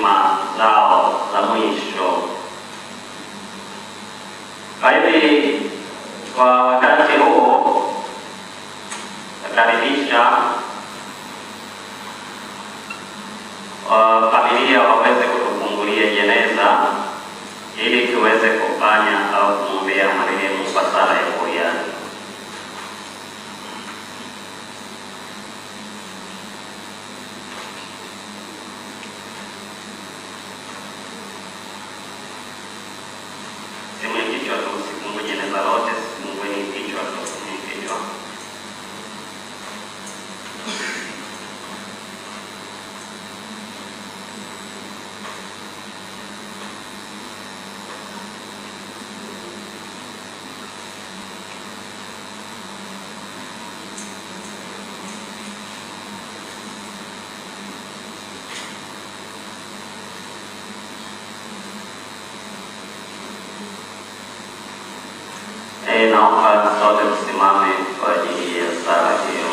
heshima zao la mwisho. Kwa kwa wakati huu nakaribisha uh, familia waweze kutufungulia jeneza ili tuweze kufanya au kumwombea marehemu kwa sala ya buriani. Sehemu ya kichwa tu, usifungue jeneza lote, sifungueni kichwa tu, ni kichwa. Eh, naomba sote tusimame kwa ajili ya sala hiyo.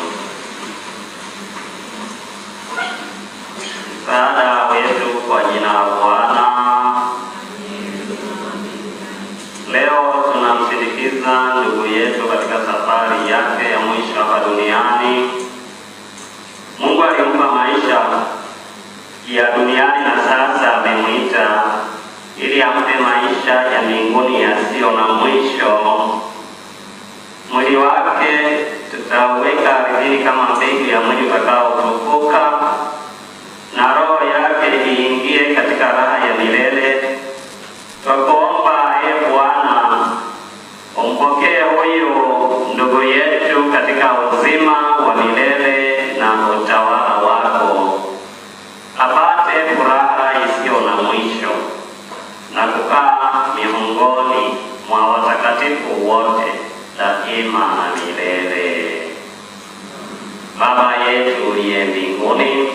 Msaada wetu kwa jina la Bwana. Leo tunamsindikiza ndugu yetu katika safari yake ya mwisho hapa duniani. Mungu alimpa maisha ya duniani na sasa amemwita ili ampe maisha ya mbinguni yasiyo na mwisho. Mwili wake tutaweka ardhini kama mbegu ya mwili utakaotukuka, Twakuomba ee Bwana, umpokee huyu ndugu yetu katika uzima wa milele na utawala wako, apate furaha isiyo na mwisho na kukaa miongoni mwa watakatifu wote daima na milele. Baba yetu uliye mbinguni,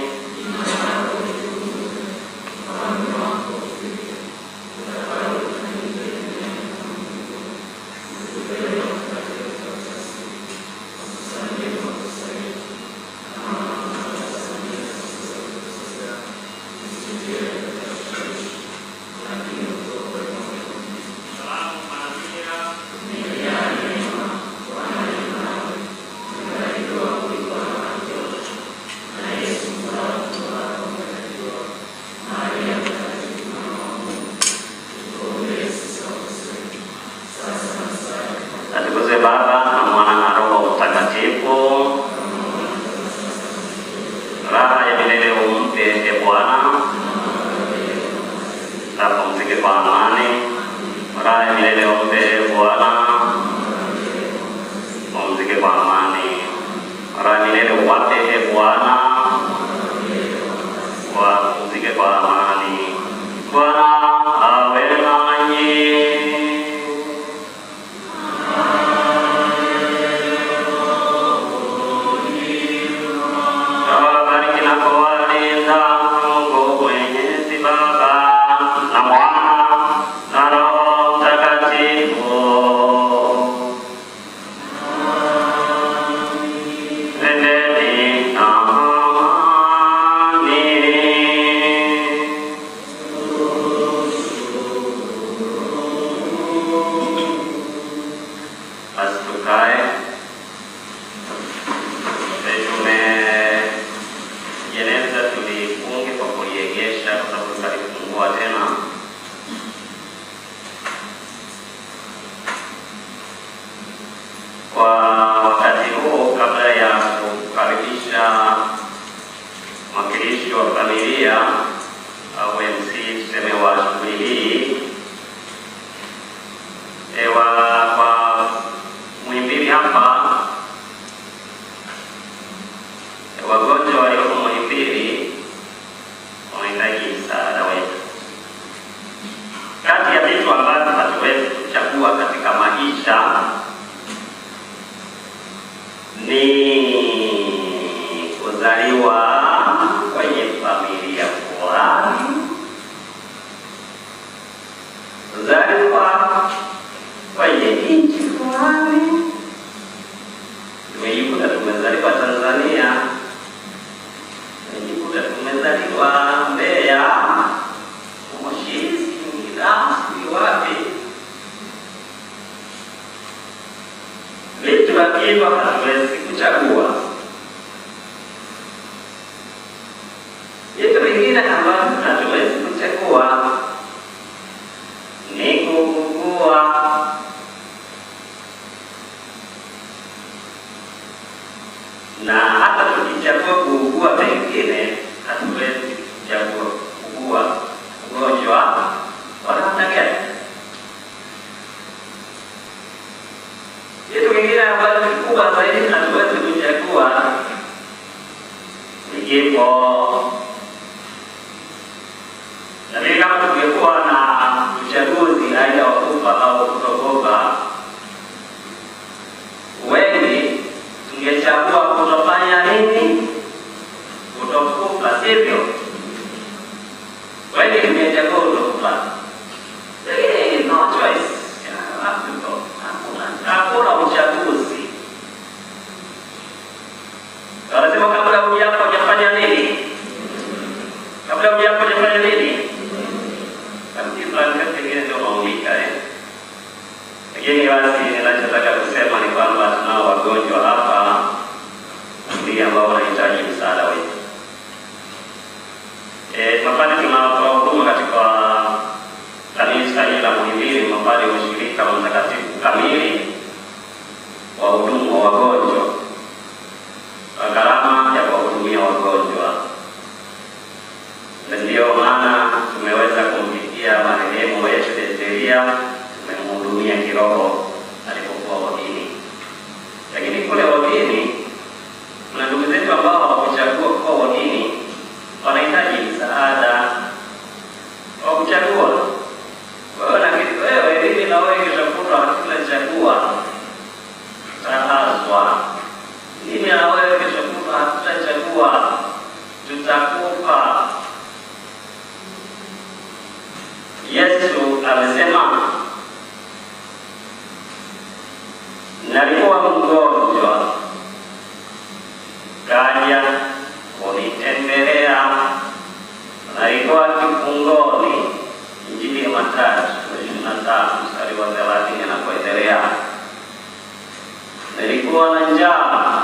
kuwa na njaa,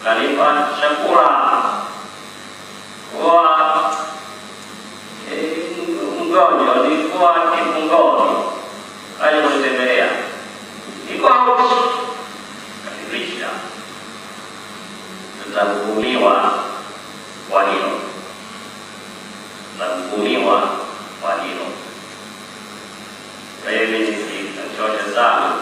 ukalipa chakula. Kuwa e, mgonjwa, nilikuwa kifungoni, kaja kunitembelea, niko auti, kwa hilo, nitahukumiwa kwa hilo. Kwa hiyo sana.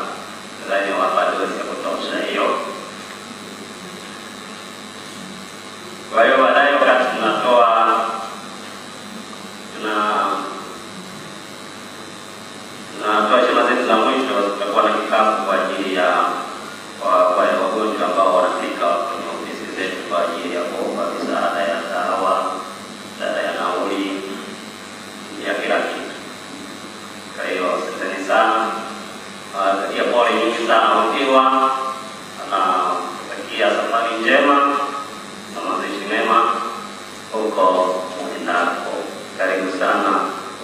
Kwa hiyo baadaye wakati tunatoa tuna tunatoa heshima zetu za mwisho, tutakuwa na kikapu kwa ajili ya wale wagonjwa ambao wanafika kwenye ofisi zetu kwa ajili ya kuomba misaada ya dawa, misaada ya nauli, ya kila kitu. Kwa hiyo asanteni sana, nawatakia pole nyingi sana wakiwa anatakia safari njema na mazishi mema huko uendako. Karibu sana,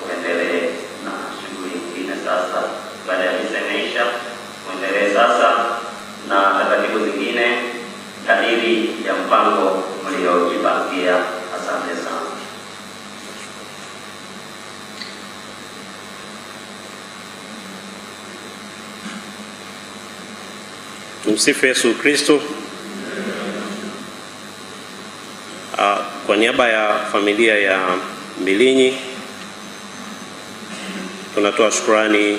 uendelee na shughuli nyingine sasa. Baada ya misa uendelee sasa na taratibu zingine kadiri ya mpango mliojipangia. Asante sana. Tumsifu Yesu Kristo. Ah, Kwa niaba ya familia ya Mbilinyi tunatoa shukrani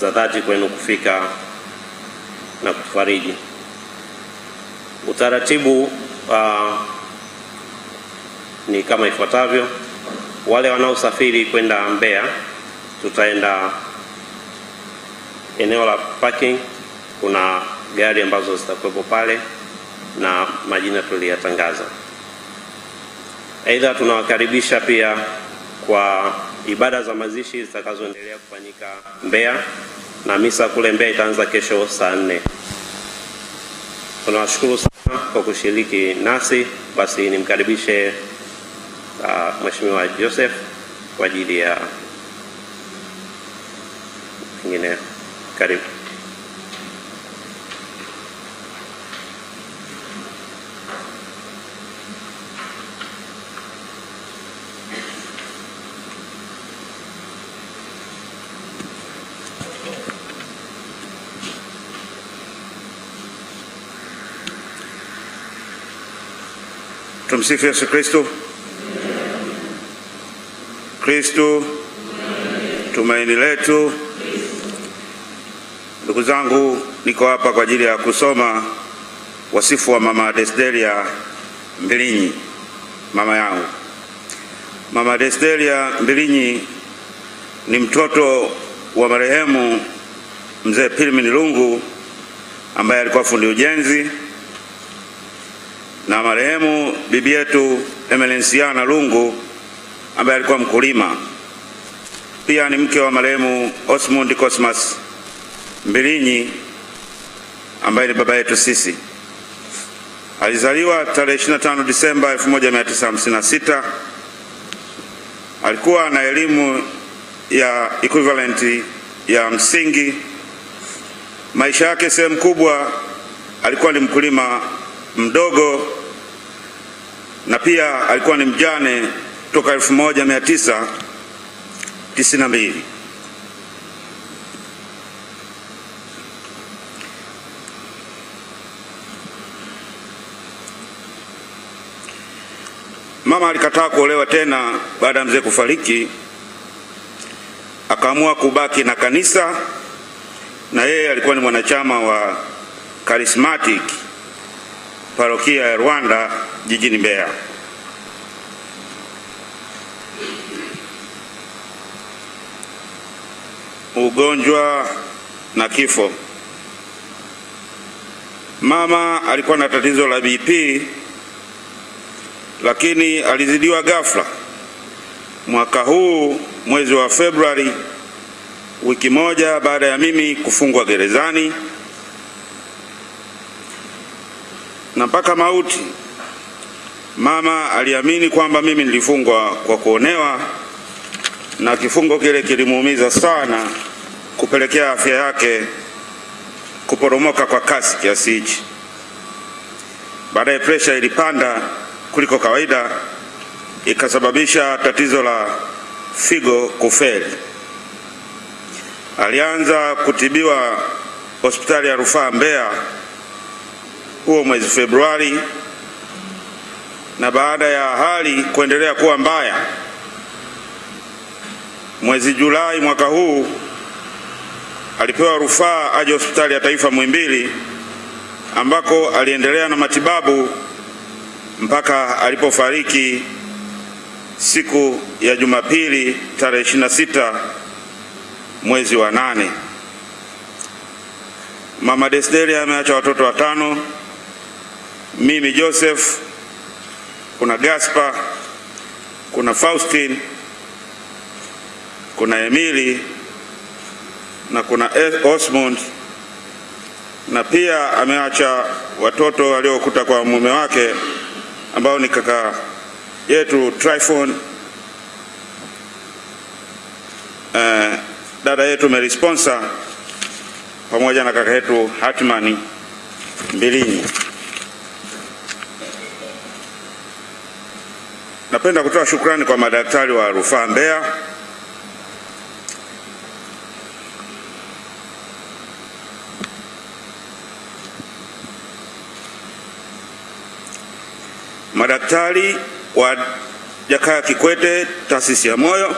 za dhati kwenu kufika na kutufariji. Utaratibu uh, ni kama ifuatavyo. Wale wanaosafiri kwenda Mbeya, tutaenda eneo la parking kuna gari ambazo zitakuwepo pale na majina tuliyatangaza. Aidha, tunawakaribisha pia kwa ibada za mazishi zitakazoendelea kufanyika Mbeya, na misa kule Mbeya itaanza kesho saa nne. Tunawashukuru sana kwa kushiriki nasi. Basi nimkaribishe uh, Mheshimiwa Joseph kwa ajili ya pengine. Karibu. Tumsifu Yesu Kristo. Kristo tumaini letu. Ndugu zangu, niko hapa kwa ajili ya kusoma wasifu wa Mama Desideria Mbilinyi, mama yangu. Mama Desideria Mbilinyi ni mtoto wa marehemu mzee Pilmin Lungu ambaye alikuwa fundi ujenzi na marehemu bibi yetu Emelensiana Lungu ambaye alikuwa mkulima. Pia ni mke wa marehemu Osmond Cosmas Mbilinyi ambaye ni baba yetu sisi. Alizaliwa tarehe 25 Disemba 1956. Alikuwa na elimu ya equivalent ya msingi. Maisha yake sehemu kubwa alikuwa ni mkulima mdogo na pia alikuwa ni mjane toka 1992. Mama alikataa kuolewa tena baada ya mzee kufariki, akaamua kubaki na kanisa, na yeye alikuwa ni mwanachama wa Charismatic parokia ya Rwanda jijini Mbeya. Ugonjwa na kifo. Mama alikuwa na tatizo la BP lakini alizidiwa ghafla mwaka huu mwezi wa Februari, wiki moja baada ya mimi kufungwa gerezani na mpaka mauti. Mama aliamini kwamba mimi nilifungwa kwa kuonewa, na kifungo kile kilimuumiza sana, kupelekea afya yake kuporomoka kwa kasi kiasi hichi. Baadaye presha ilipanda kuliko kawaida, ikasababisha tatizo la figo kufeli. Alianza kutibiwa hospitali ya rufaa Mbeya huo mwezi Februari, na baada ya hali kuendelea kuwa mbaya, mwezi Julai mwaka huu alipewa rufaa aje hospitali ya taifa Muhimbili ambako aliendelea na matibabu mpaka alipofariki siku ya Jumapili tarehe 26 mwezi wa nane. Mama Desdelia ameacha watoto watano, mimi Joseph, kuna Gaspar, kuna Faustin, kuna Emili na kuna Osmond na pia ameacha watoto waliokuta kwa mume wake ambao ni kaka yetu Tryphon, eh, dada yetu Mary Sponsor pamoja na kaka yetu Hatmani Mbilinyi. Napenda kutoa shukrani kwa madaktari wa rufaa Mbeya. Madaktari wa Jakaya Kikwete taasisi ya moyo,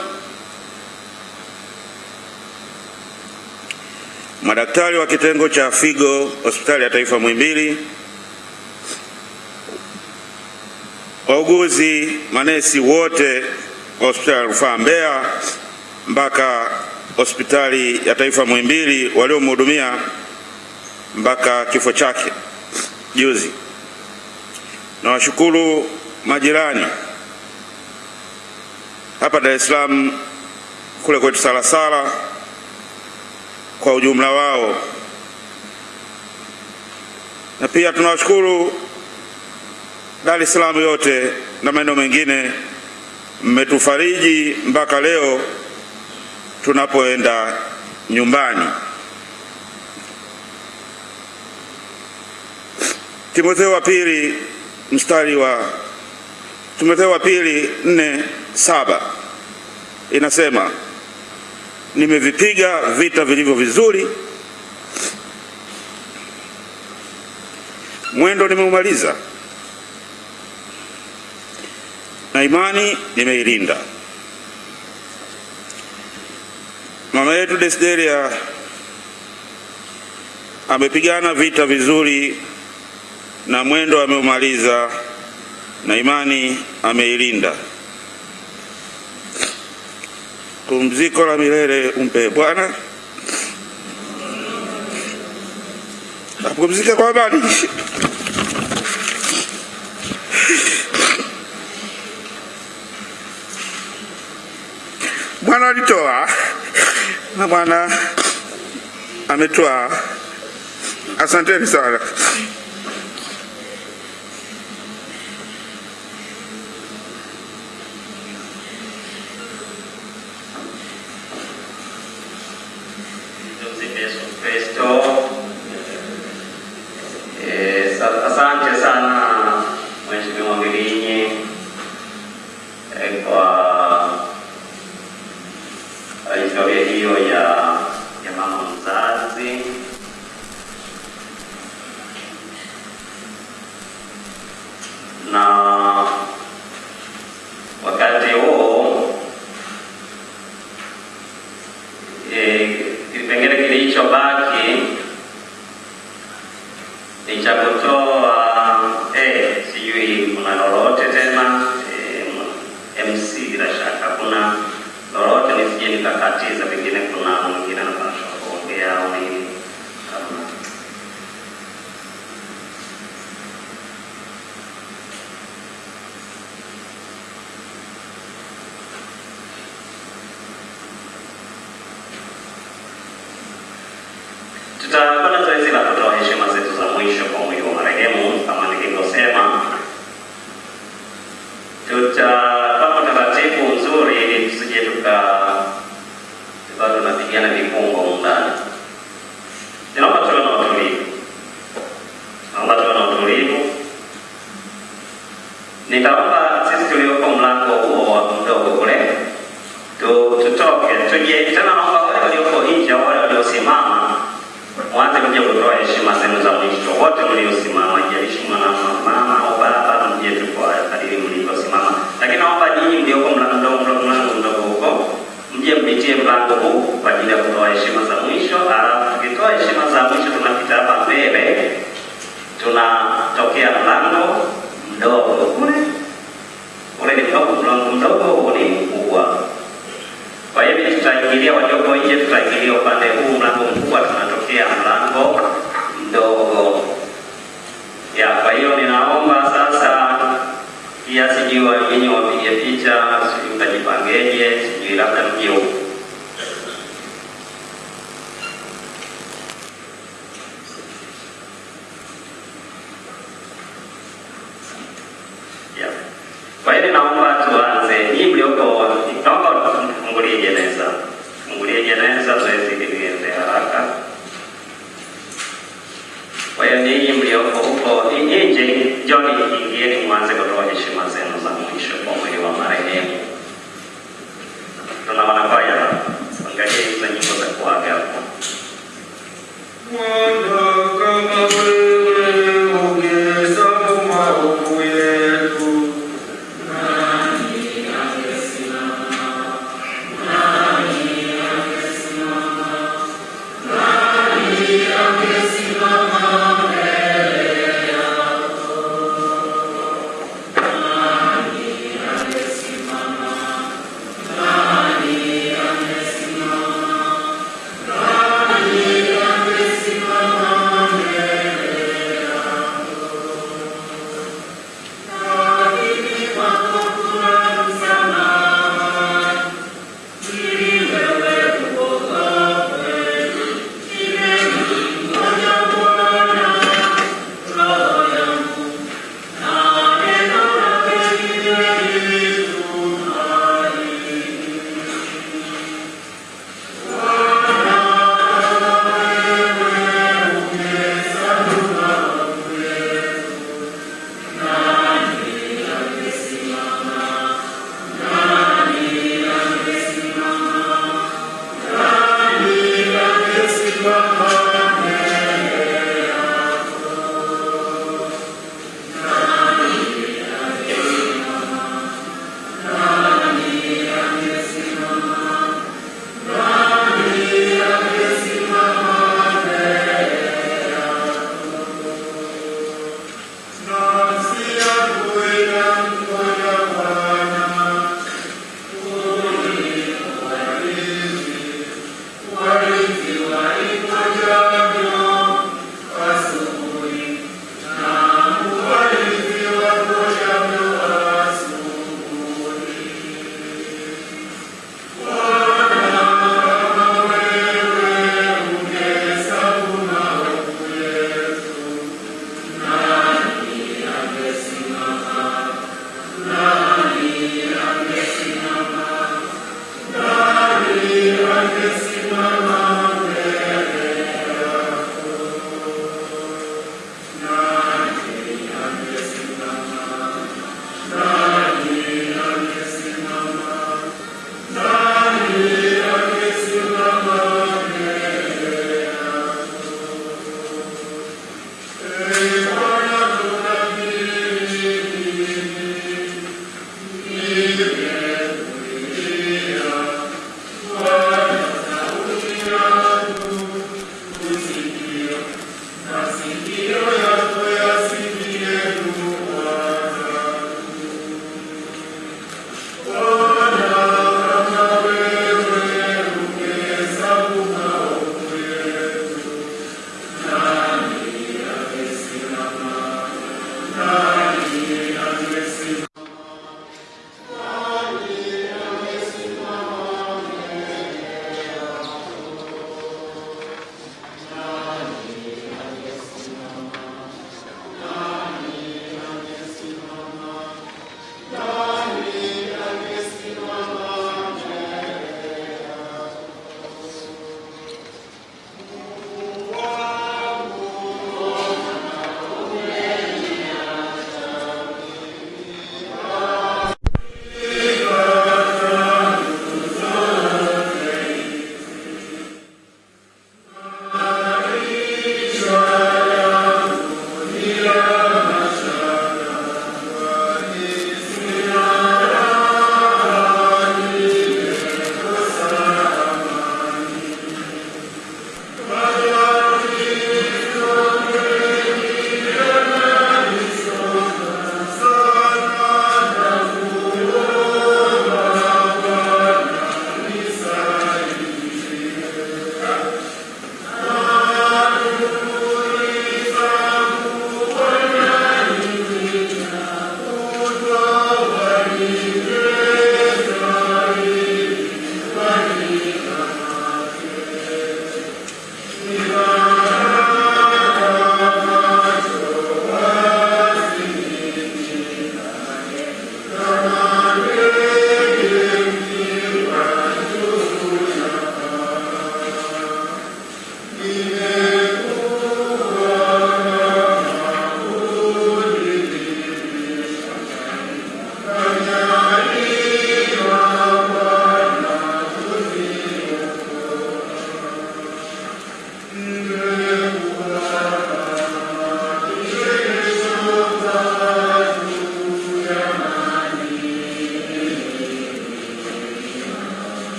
madaktari wa kitengo cha figo hospitali ya taifa Muhimbili, wauguzi, manesi wote wa hospitali ya rufaa Mbeya mpaka hospitali ya taifa Muhimbili waliomhudumia mpaka kifo chake juzi. Nawashukuru majirani hapa Dar es Salaam kule kwetu Salasala kwa ujumla wao, na pia tunawashukuru Dar es Salaam yote na maeneo mengine, mmetufariji mpaka leo tunapoenda nyumbani. Timotheo wa pili mstari wa Timotheo wa pili nne saba. Inasema nimevipiga vita vilivyo vizuri, mwendo nimeumaliza, na imani nimeilinda. Mama yetu Desideria amepigana vita vizuri na mwendo ameumaliza na imani ameilinda. Pumziko la milele umpe Bwana, apumzike kwa amani. Bwana alitoa na Bwana ametoa. Asanteni sana. Tumsifu Yesu Kristo. Eh, sa- Asante sana Mheshimiwa Mbilinyi eh, kwa kwa historia hiyo ya ya mama mzazi. Na wakati huo eh, kipengele kilichobaki ni cha kutoa eh, sijui kuna lolote tena eh, MC bila shaka kuna lolote nisije nikakatiza, pengine kuna mwingine anapaswa kuongea au nini kama tutakuwa na zoezi la kutoa heshima zetu za mwisho kwa mwili wa marehemu kama nilivyosema. Tutapata taratibu nzuri ili tusije tuka tukawa tunapigana vifungo humu ndani. Naomba tuwe na utulivu, naomba tuwe na utulivu. Nitaomba sisi tulioko mlango huo mdogo kule tutoke tuje tena, naomba wale walioko nje wale waliosimama mwanze kuja kutoa heshima zenu za mwisho. Wote mliosimama, jalishi mama au baba, mje tu kadiri mlivyosimama, lakini naomba nyinyi mlioko mlango mdogo huko mje mpitie mlango huu kwa ajili ya kutoa heshima za mwisho. Alafu tukitoa heshima za mwisho tunapita hapa mbele, tunatokea mlango nghĩa thân yêu Bwana,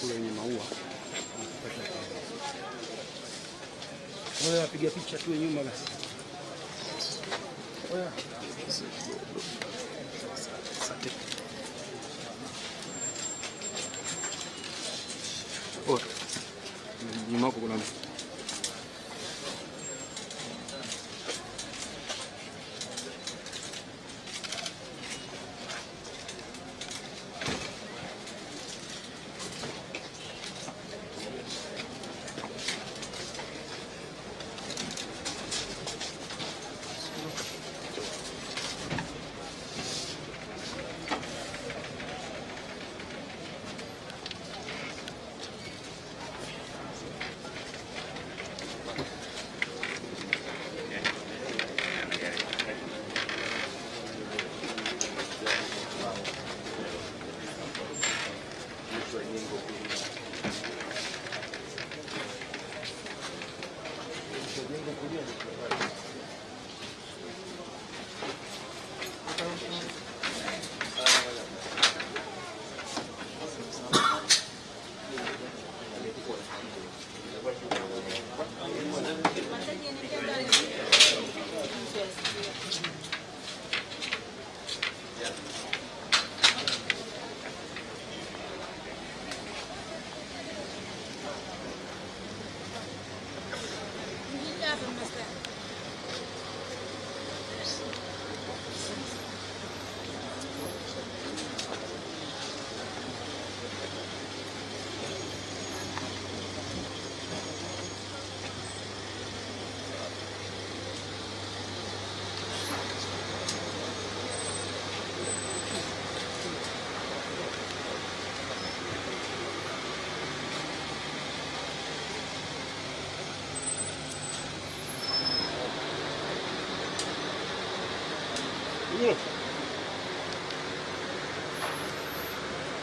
kule wenye maua. Wewe wapiga picha tu nyuma basi.